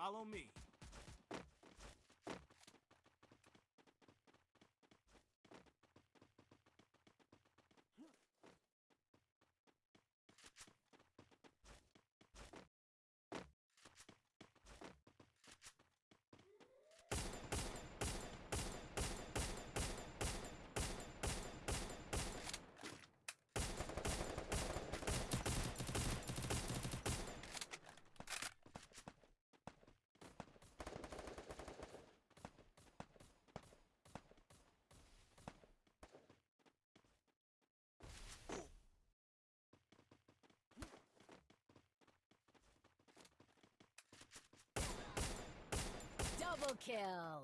Follow me. Kill!